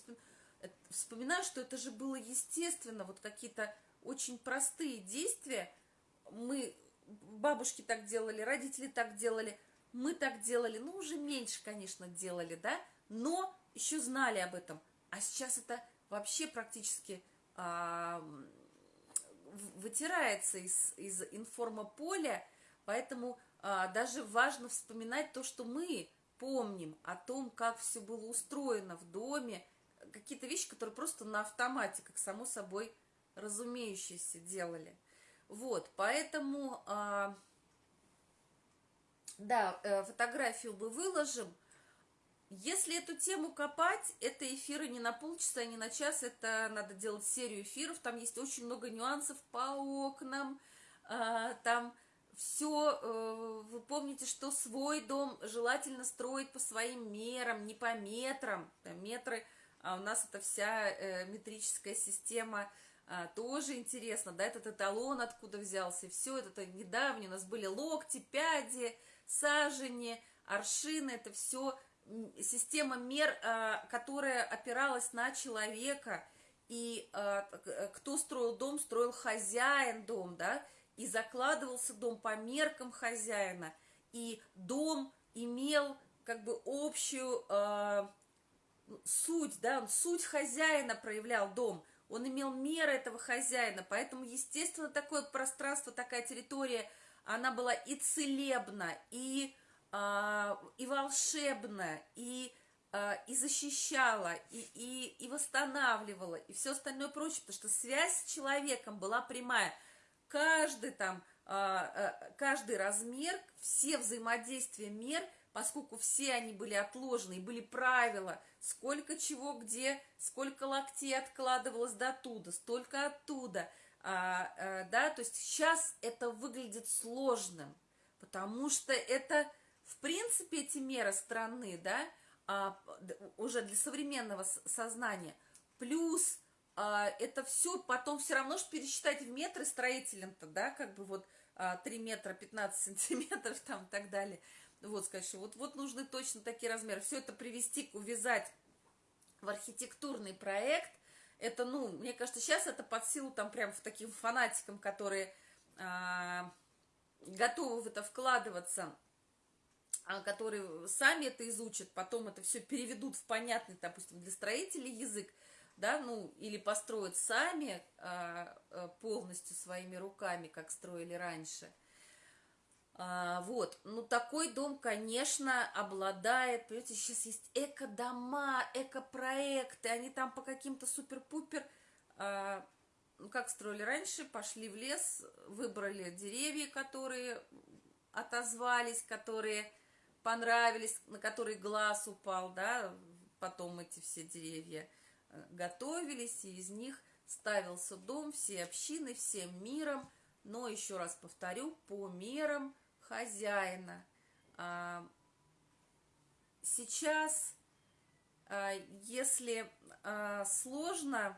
э, вспоминаю, что это же было естественно, вот какие-то очень простые действия, мы, бабушки так делали, родители так делали, мы так делали, ну, уже меньше, конечно, делали, да, но еще знали об этом, а сейчас это вообще практически вытирается из, из информополя, поэтому а, даже важно вспоминать то, что мы помним о том, как все было устроено в доме, какие-то вещи, которые просто на автомате, как само собой разумеющиеся, делали. Вот, поэтому а, Да, э, фотографию мы выложим. Если эту тему копать, это эфиры не на полчаса, не на час, это надо делать серию эфиров, там есть очень много нюансов по окнам, а, там все, э, вы помните, что свой дом желательно строить по своим мерам, не по метрам, метры, а у нас это вся э, метрическая система а, тоже интересно, да, этот эталон откуда взялся, все это. Недавно, у нас были локти, пяди, сажени, аршины, это все система мер, а, которая опиралась на человека, и а, э, кто строил дом, строил хозяин дом, да, и закладывался дом по меркам хозяина, и дом имел как бы общую э, суть, да, он суть хозяина проявлял дом, он имел меры этого хозяина, поэтому, естественно, такое пространство, такая территория, она была и целебна, и, э, и волшебна, и, э, и защищала, и, и, и восстанавливала, и все остальное прочее, потому что связь с человеком была прямая – каждый там, а, а, каждый размер, все взаимодействия мер, поскольку все они были отложены, и были правила, сколько чего где, сколько локтей откладывалось до туда, столько оттуда, а, да, то есть сейчас это выглядит сложным, потому что это, в принципе, эти меры страны, да, уже для современного сознания, плюс а, это все потом все равно что пересчитать в метры строителям-то, да, как бы вот а, 3 метра 15 (laughs) сантиметров там и так далее. Вот, сказать, вот, вот нужны точно такие размеры. Все это привести, увязать в архитектурный проект, это, ну, мне кажется, сейчас это под силу там прям в таким фанатикам, которые а, готовы в это вкладываться, а, которые сами это изучат, потом это все переведут в понятный, допустим, для строителей язык, да, ну, или построят сами а, а, полностью своими руками, как строили раньше. А, вот, ну, такой дом, конечно, обладает, понимаете, сейчас есть эко-дома, эко-проекты, они там по каким-то супер-пупер, а, ну, как строили раньше, пошли в лес, выбрали деревья, которые отозвались, которые понравились, на которые глаз упал, да, потом эти все деревья – готовились, и из них ставился дом всей общины, всем миром, но, еще раз повторю, по мерам хозяина. А, сейчас, а, если а, сложно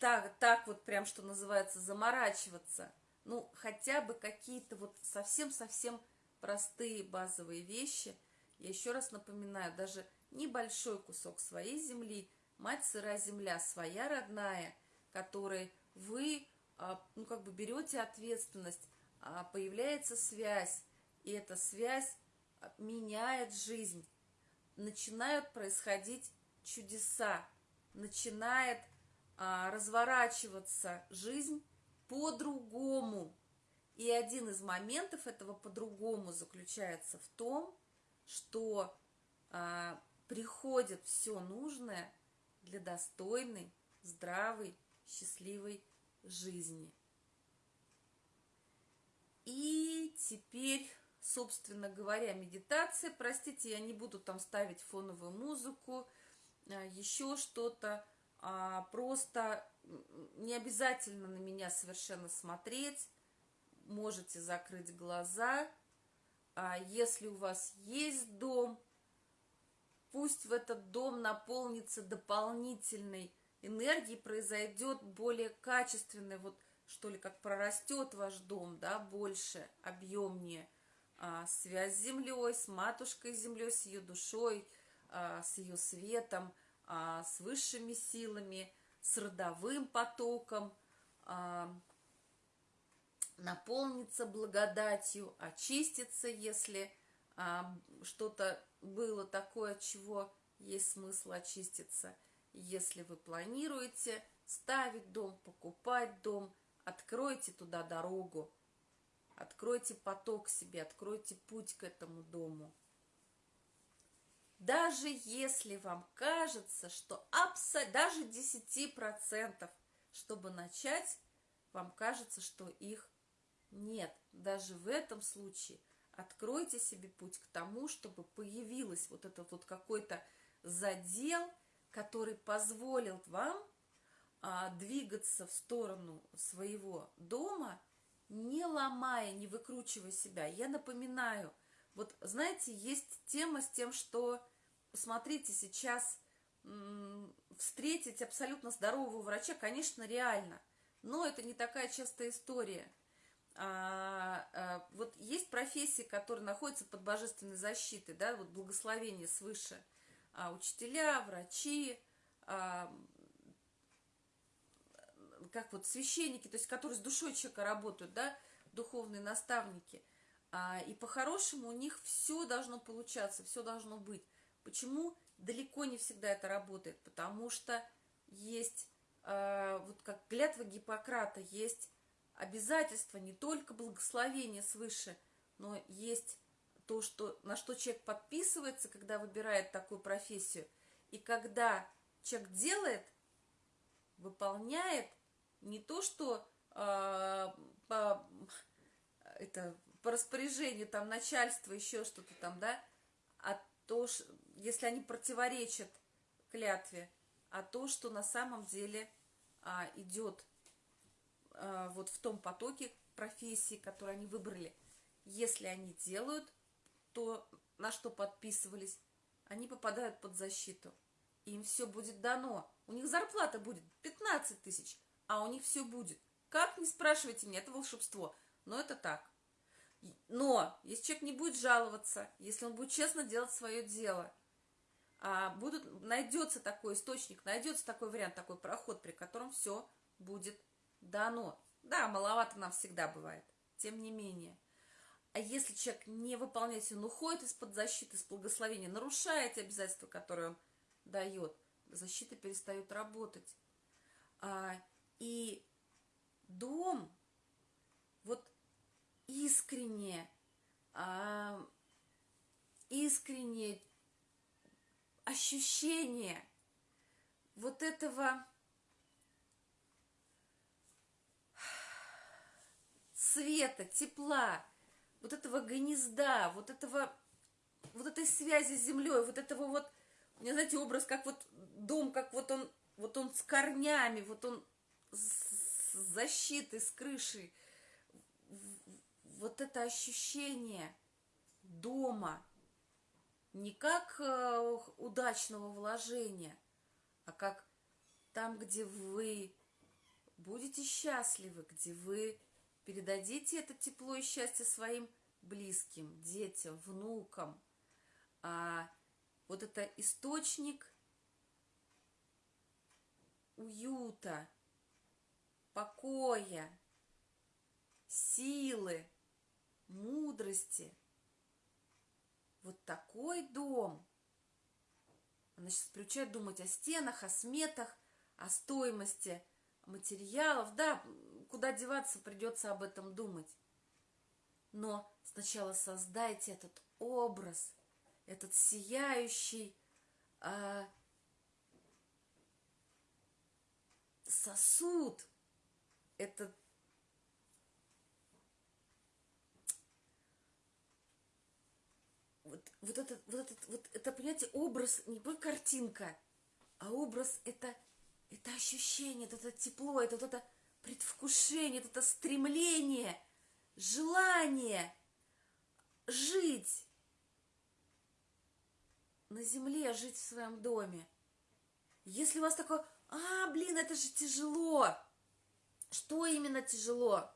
так, так вот прям, что называется, заморачиваться, ну, хотя бы какие-то вот совсем-совсем простые базовые вещи, я еще раз напоминаю, даже небольшой кусок своей земли, мать сырая земля, своя родная, которой вы, а, ну, как бы берете ответственность, а, появляется связь, и эта связь а, меняет жизнь. Начинают происходить чудеса, начинает разворачиваться жизнь по-другому. И один из моментов этого по-другому заключается в том, что приходит все нужное для достойной, здравой, счастливой жизни. И теперь, собственно говоря, медитация. Простите, я не буду там ставить фоновую музыку, а, еще что-то. А, просто не обязательно на меня совершенно смотреть. Можете закрыть глаза. А если у вас есть дом, пусть в этот дом наполнится дополнительной энергией, произойдет более качественный, вот что ли, как прорастет ваш дом, да, больше, объемнее, а, связь с землей, с матушкой землей, с ее душой, а, с ее светом, а, с высшими силами, с родовым потоком, а, наполнится благодатью, очистится, если а, что-то было такое, чего есть смысл очиститься. Если вы планируете ставить дом, покупать дом, откройте туда дорогу, откройте поток себе, откройте путь к этому дому. Даже если вам кажется, что абсолютно, даже 10%, чтобы начать, вам кажется, что их нет. даже в этом случае откройте себе путь к тому, чтобы появилась вот этот вот какой-то задел, который позволил вам а, двигаться в сторону своего дома, не ломая, не выкручивая себя. Я напоминаю, вот знаете, есть тема с тем, что, посмотрите, сейчас встретить абсолютно здорового врача, конечно, реально, но это не такая частая история. А, а, вот есть профессии, которые находятся под божественной защитой, да, вот благословение свыше, а, учителя, врачи, а, как вот священники, то есть которые с душой человека работают, да, духовные наставники. А, и по-хорошему у них все должно получаться, все должно быть. Почему далеко не всегда это работает? Потому что есть, а, вот как клятва Гиппократа, есть обязательства, не только благословение свыше, но есть то, что, на что человек подписывается, когда выбирает такую профессию. И когда человек делает, выполняет – не то, что э, по, это, по распоряжению там начальства еще что-то там, да, а то, если они противоречат клятве, а то, что на самом деле а, идет вот в том потоке профессии, которые они выбрали. Если они делают то, на что подписывались, они попадают под защиту. Им все будет дано. У них зарплата будет 15 тысяч, а у них все будет. Как, не спрашивайте меня, это волшебство. Но это так. Но если человек не будет жаловаться, если он будет честно делать свое дело, а будут, найдется такой источник, найдется такой вариант, такой проход, при котором все будет дано. Да, маловато нам всегда бывает, тем не менее. А если человек не выполняет, он уходит из-под защиты, из благословения, нарушает обязательства, которые он дает, защита перестает работать. А, и дом, вот искренне, а, искреннее ощущение вот этого света, тепла, вот этого гнезда, вот этого, вот этой связи с землей, вот этого вот, у меня, знаете, образ, как вот дом, как вот он, вот он с корнями, вот он с защиты, с крыши, вот это ощущение дома, не как э, удачного вложения, а как там, где вы будете счастливы, где вы передадите это тепло и счастье своим близким, детям, внукам. А вот это источник уюта, покоя, силы, мудрости. Вот такой дом. Она сейчас приучает думать о стенах, о сметах, о стоимости материалов. Да, куда деваться, придется об этом думать. Но сначала создайте этот образ, этот сияющий э, сосуд, это вот, вот этот, вот этот, вот это, понимаете, образ не только картинка, а образ это, это ощущение, это, это тепло, это вот это предвкушение, это, стремление, желание жить на земле, жить в своем доме. Если у вас такое, а, блин, это же тяжело, что именно тяжело?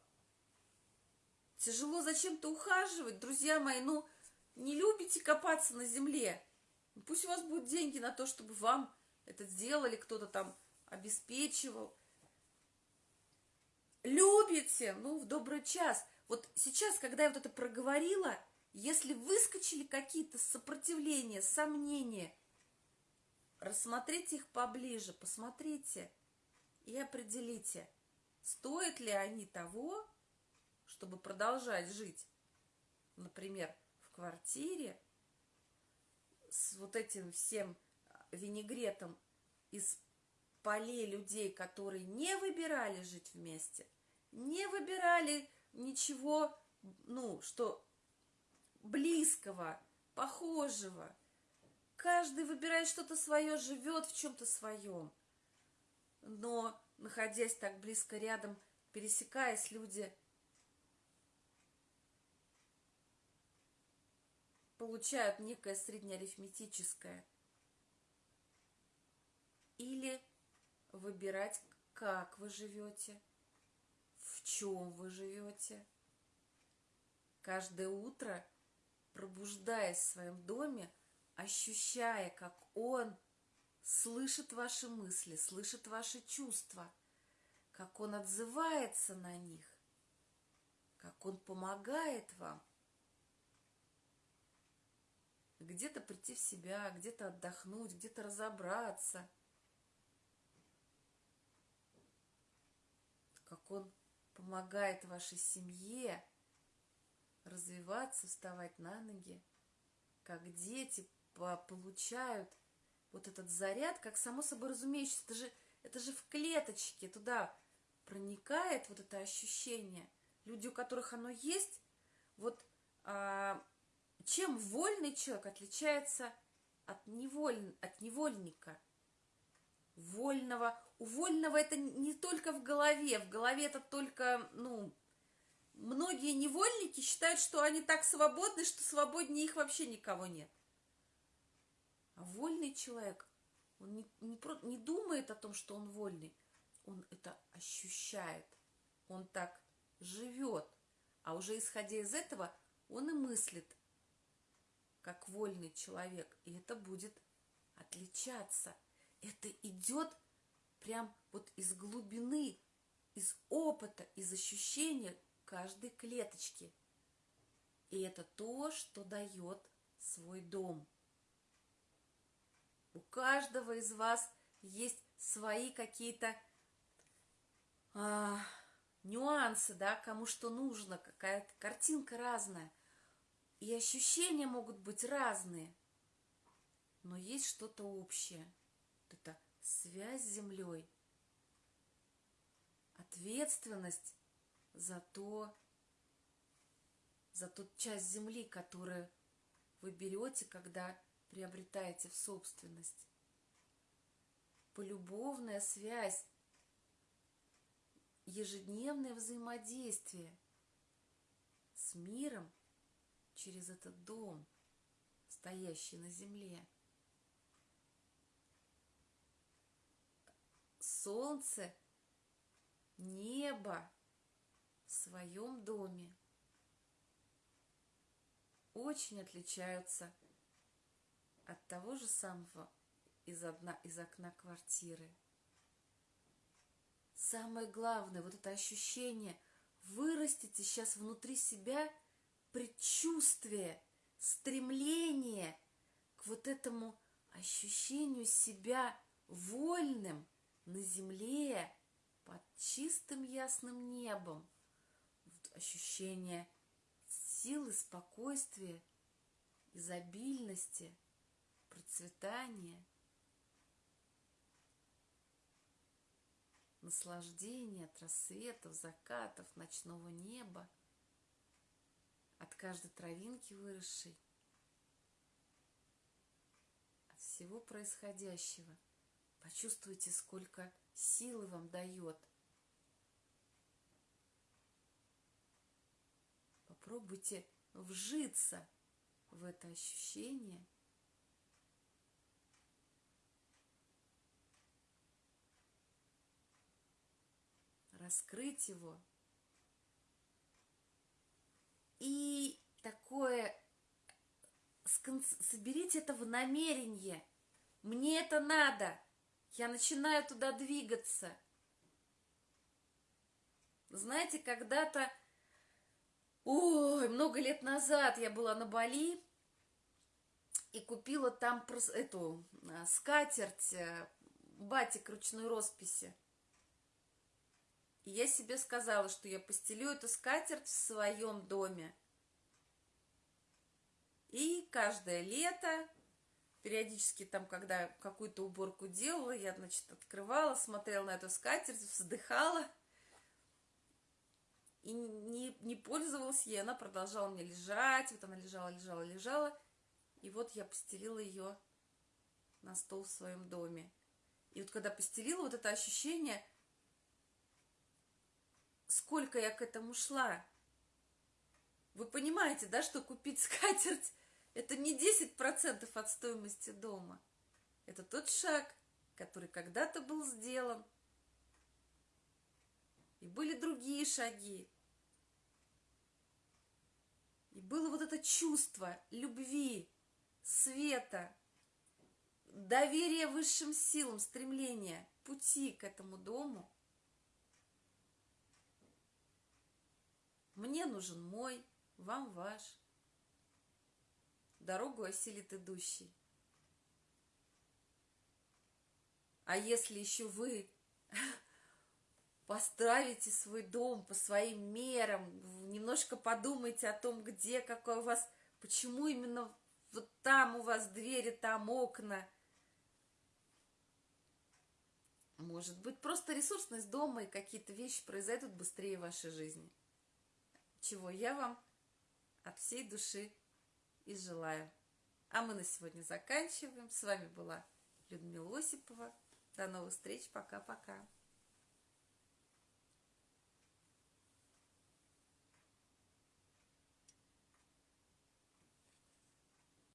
Тяжело зачем-то ухаживать, друзья мои, ну, не любите копаться на земле. Пусть у вас будут деньги на то, чтобы вам это сделали, кто-то там обеспечивал. Любите, ну, в добрый час. Вот сейчас, когда я вот это проговорила, если выскочили какие-то сопротивления, сомнения, рассмотрите их поближе, посмотрите и определите – стоят ли они того, чтобы продолжать жить, например, в квартире с вот этим всем винегретом из полей людей, которые не выбирали жить вместе, не выбирали ничего ну, что близкого, похожего. Каждый выбирает что-то свое, живет в чем-то своем. Но, находясь так близко рядом, пересекаясь, люди получают некое среднеарифметическое. Или выбирать, как вы живете, в чем вы живете. Каждое утро, пробуждаясь в своем доме, ощущая, как он слышит ваши мысли, слышит ваши чувства, как он отзывается на них, как он помогает вам – где-то прийти в себя, где-то отдохнуть, где-то разобраться. Как он помогает вашей семье развиваться, вставать на ноги, как дети получают вот этот заряд, как само собой разумеющееся, это же, это же в клеточке туда проникает вот это ощущение. Люди, у которых оно есть, вот а, чем вольный человек отличается от, неволь... от невольника? Вольного. У вольного это не только в голове. В голове это только, ну, многие невольники считают, что они так свободны, что свободнее их вообще никого нет. А вольный человек, он не, не, не думает о том, что он вольный. Он это ощущает. Он так живет. А уже исходя из этого, он и мыслит как вольный человек, и это будет отличаться. Это идет прям вот из глубины, из опыта, из ощущения каждой клеточки. И это то, что дает свой дом. У каждого из вас есть свои какие-то а, нюансы, да, кому что нужно, какая-то картинка разная. И ощущения могут быть разные, но есть что-то общее. Вот это связь с землей, ответственность за то, за ту часть земли, которую вы берете, когда приобретаете в собственность. Полюбовная связь, ежедневное взаимодействие с миром через этот дом, стоящий на земле. Солнце, небо в своем доме очень отличаются от того же самого из, одна, из окна квартиры. Самое главное, вот это ощущение, вырастите сейчас внутри себя – предчувствие, стремление к вот этому ощущению себя вольным на земле под чистым ясным небом. Вот ощущение силы, спокойствия, изобильности, процветания, наслаждения от рассветов, закатов, ночного неба – от каждой травинки выросшей, от всего происходящего. Почувствуйте, сколько силы вам дает. Попробуйте вжиться в это ощущение – раскрыть его и такое, соберите это в намерение. Мне это надо. Я начинаю туда двигаться. Знаете, когда-то, ой, много лет назад я была на Бали и купила там эту а, скатерть, э, батик ручной росписи. И я себе сказала, что я постелю эту скатерть в своем доме. И каждое лето, периодически там, когда какую-то уборку делала, я, значит, открывала, смотрела на эту скатерть, вздыхала и не, не пользовалась ей, она продолжала мне лежать, вот она лежала, лежала, лежала, и вот я постелила ее на стол в своем доме. И вот когда постелила, вот это ощущение, сколько я к этому шла. Вы понимаете, да, что купить скатерть – это не 10% от стоимости дома. Это тот шаг, который когда-то был сделан. И были другие шаги. И было вот это чувство любви, света, доверия высшим силам, стремления, пути к этому дому. Мне нужен мой, вам ваш. Дорогу осилит идущий. А если еще вы (laughs) поставите свой дом по своим мерам, немножко подумайте о том, где, какой у вас, почему именно вот там у вас двери, там окна. Может быть, просто ресурсность дома и какие-то вещи произойдут быстрее в вашей жизни. Чего я вам от всей души и желаю. А мы на сегодня заканчиваем. С вами была Людмила Осипова. До новых встреч. Пока-пока.